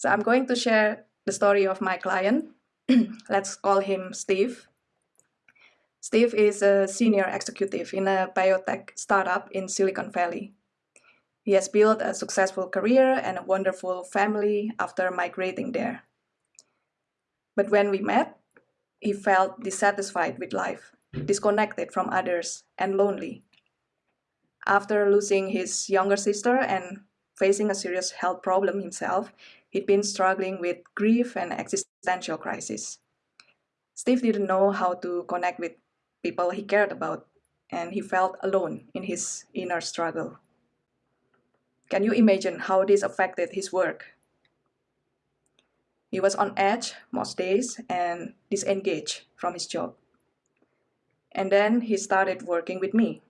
So I'm going to share the story of my client. Let's call him Steve. Steve is a senior executive in a biotech startup in Silicon Valley. He has built a successful career and a wonderful family after migrating there. But when we met, he felt dissatisfied with life, disconnected from others, and lonely. After losing his younger sister and facing a serious health problem himself, he'd been struggling with grief and existential crisis. Steve didn't know how to connect with people he cared about, and he felt alone in his inner struggle. Can you imagine how this affected his work? He was on edge most days and disengaged from his job. And then he started working with me.